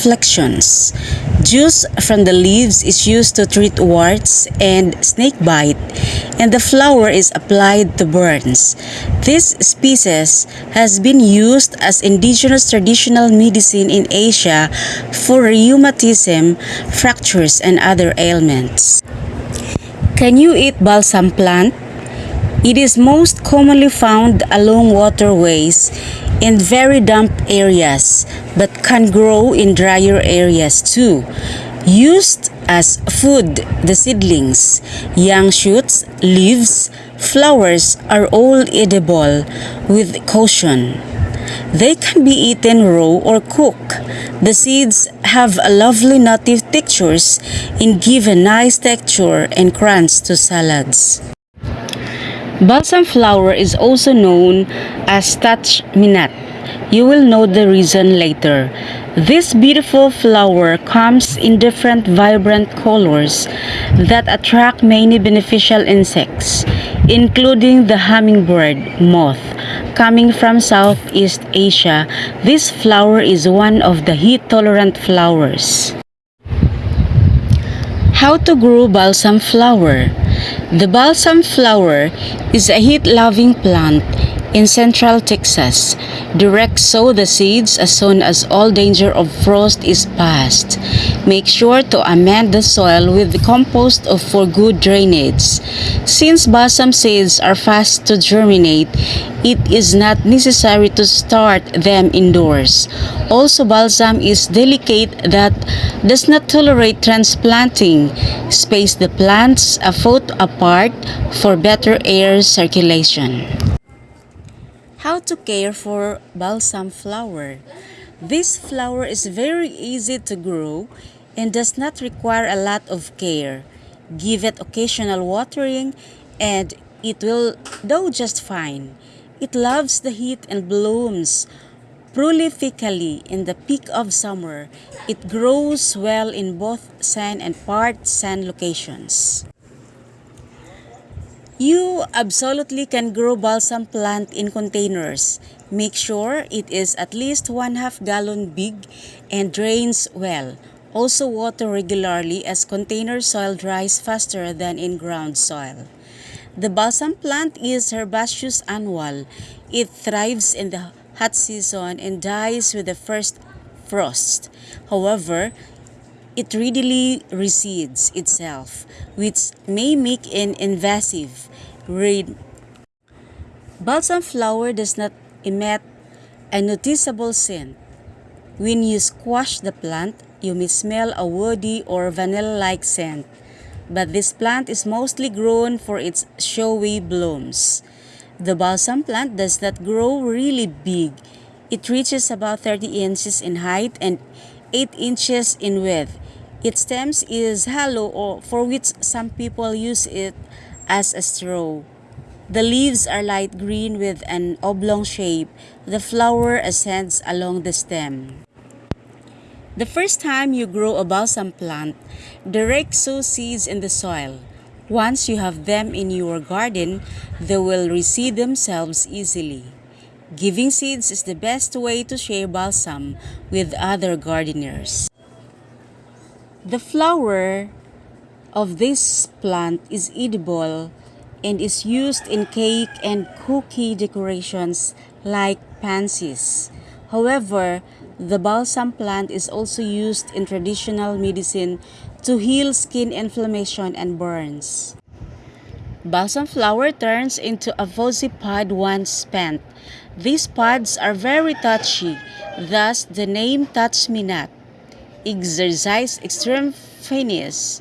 Afflictions. Juice from the leaves is used to treat warts and snake bite, and the flower is applied to burns. This species has been used as indigenous traditional medicine in Asia for rheumatism, fractures, and other ailments. Can you eat balsam plant? It is most commonly found along waterways in very damp areas but can grow in drier areas too. Used as food, the seedlings, young shoots, leaves, flowers are all edible with caution. They can be eaten raw or cooked. The seeds have a lovely native textures and give a nice texture and crunch to salads. Balsam flower is also known as touch me not. You will know the reason later. This beautiful flower comes in different vibrant colors that attract many beneficial insects, including the hummingbird moth. Coming from Southeast Asia, this flower is one of the heat-tolerant flowers. How to grow balsam flower? The balsam flower is a heat-loving plant in central Texas. Direct sow the seeds as soon as all danger of frost is past. Make sure to amend the soil with compost for good drainage. Since balsam seeds are fast to germinate, it is not necessary to start them indoors. Also, balsam is delicate that does not tolerate transplanting. Space the plants a foot apart for better air circulation. How to care for balsam flower? This flower is very easy to grow and does not require a lot of care. Give it occasional watering and it will do just fine. It loves the heat and blooms prolifically in the peak of summer. It grows well in both sand and part sand locations. You absolutely can grow balsam plant in containers. Make sure it is at least one half gallon big and drains well. Also water regularly as container soil dries faster than in ground soil. The balsam plant is herbaceous annual. It thrives in the hot season and dies with the first frost. However, it readily recedes itself, which may make it invasive. Read. Balsam flower does not emit a noticeable scent. When you squash the plant, you may smell a woody or vanilla-like scent. But this plant is mostly grown for its showy blooms. The balsam plant does not grow really big. It reaches about 30 inches in height and 8 inches in width. Its stems is hollow or for which some people use it as a straw. The leaves are light green with an oblong shape. The flower ascends along the stem. The first time you grow a balsam plant, direct sow seeds in the soil. Once you have them in your garden, they will reseed themselves easily. Giving seeds is the best way to share balsam with other gardeners. The flower of this plant is edible and is used in cake and cookie decorations like pansies. However, the balsam plant is also used in traditional medicine to heal skin inflammation and burns. Balsam flower turns into a fuzzy pod once spent. These pods are very touchy, thus the name touch me not. Exercise extreme finesse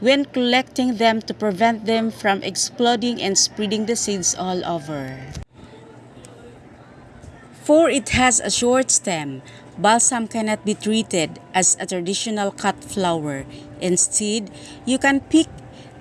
when collecting them to prevent them from exploding and spreading the seeds all over. For it has a short stem, balsam cannot be treated as a traditional cut flower. Instead, you can pick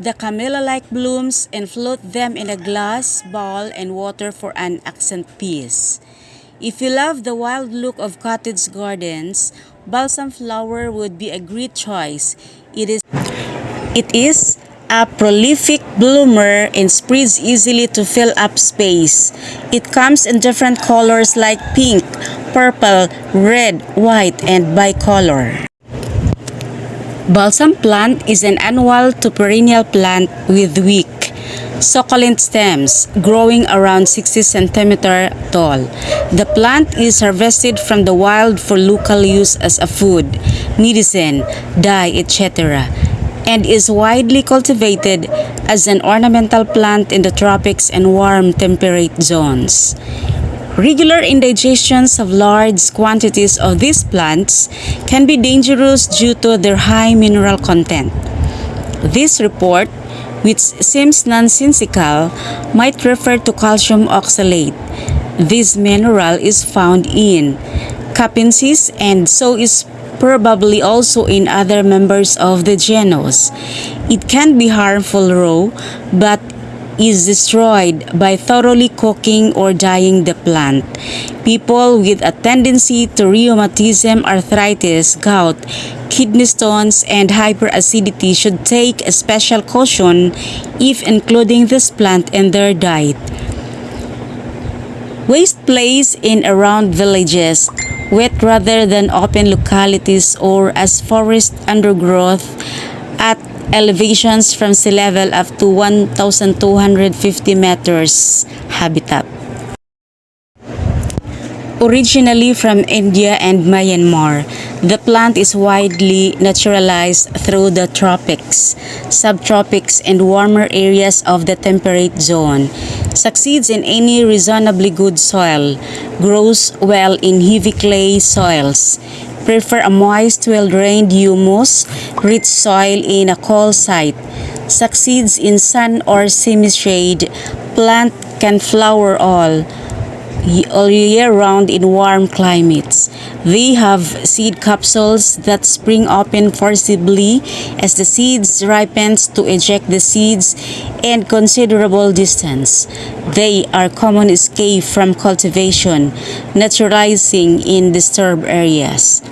the camellia-like blooms and float them in a glass bowl and water for an accent piece. If you love the wild look of cottage gardens, balsam flower would be a great choice. It is it is a prolific bloomer and spreads easily to fill up space. It comes in different colors like pink, purple, red, white, and bicolor. Balsam plant is an annual to perennial plant with weak, succulent stems growing around 60 cm tall. The plant is harvested from the wild for local use as a food, medicine, dye, etc and is widely cultivated as an ornamental plant in the tropics and warm temperate zones. Regular indigestions of large quantities of these plants can be dangerous due to their high mineral content. This report, which seems nonsensical, might refer to calcium oxalate. This mineral is found in capensis and so is probably also in other members of the genus. It can be harmful raw, but is destroyed by thoroughly cooking or dyeing the plant. People with a tendency to rheumatism, arthritis, gout, kidney stones, and hyperacidity should take a special caution if including this plant in their diet. Waste place in around villages wet rather than open localities or as forest undergrowth at elevations from sea level up to 1,250 meters habitat. Originally from India and Myanmar, the plant is widely naturalized through the tropics, subtropics, and warmer areas of the temperate zone. Succeeds in any reasonably good soil, grows well in heavy clay soils, prefer a moist, well-drained humus, rich soil in a cold site, succeeds in sun or semi-shade, plant can flower all, all year round in warm climates. They have seed capsules that spring open forcibly as the seeds ripens to eject the seeds and considerable distance. They are common escape from cultivation, naturalizing in disturbed areas.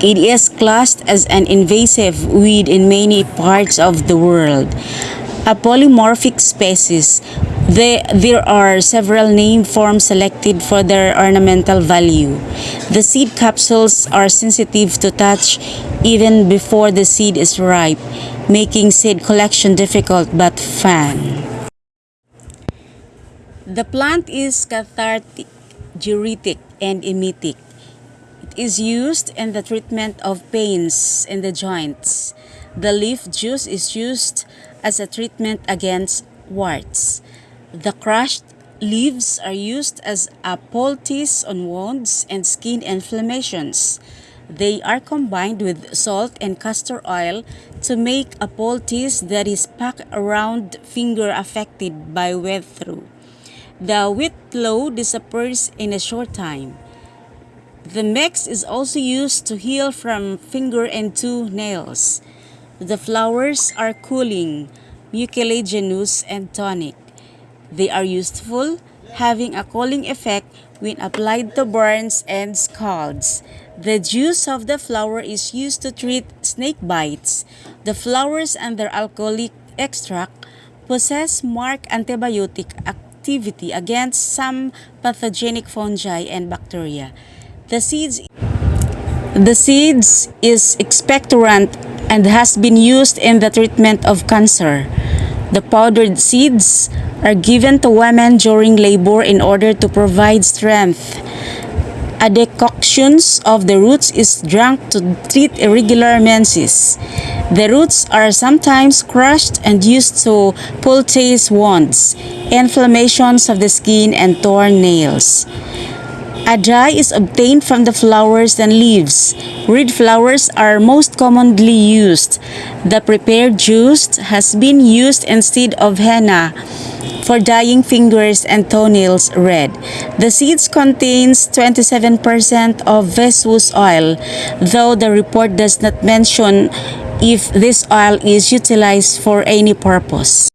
It is classed as an invasive weed in many parts of the world. A polymorphic species they, there are several name forms selected for their ornamental value. The seed capsules are sensitive to touch even before the seed is ripe, making seed collection difficult but fun. The plant is cathartic, diuretic, and emetic. Is used in the treatment of pains in the joints. The leaf juice is used as a treatment against warts. The crushed leaves are used as a poultice on wounds and skin inflammations. They are combined with salt and castor oil to make a poultice that is packed around finger affected by whitlow. The wet flow disappears in a short time. The mix is also used to heal from finger and two nails. The flowers are cooling, mucilaginous, and tonic. They are useful, having a cooling effect when applied to burns and scalds. The juice of the flower is used to treat snake bites. The flowers and their alcoholic extract possess marked antibiotic activity against some pathogenic fungi and bacteria. The seeds the seeds is expectorant and has been used in the treatment of cancer. The powdered seeds are given to women during labor in order to provide strength. A decoction of the roots is drunk to treat irregular menses. The roots are sometimes crushed and used to poultice wounds, inflammations of the skin, and torn nails. A dye is obtained from the flowers and leaves. Reed flowers are most commonly used. The prepared juice has been used instead of henna for dyeing fingers and toenails red. The seeds contains 27% of Vessus oil, though the report does not mention if this oil is utilized for any purpose.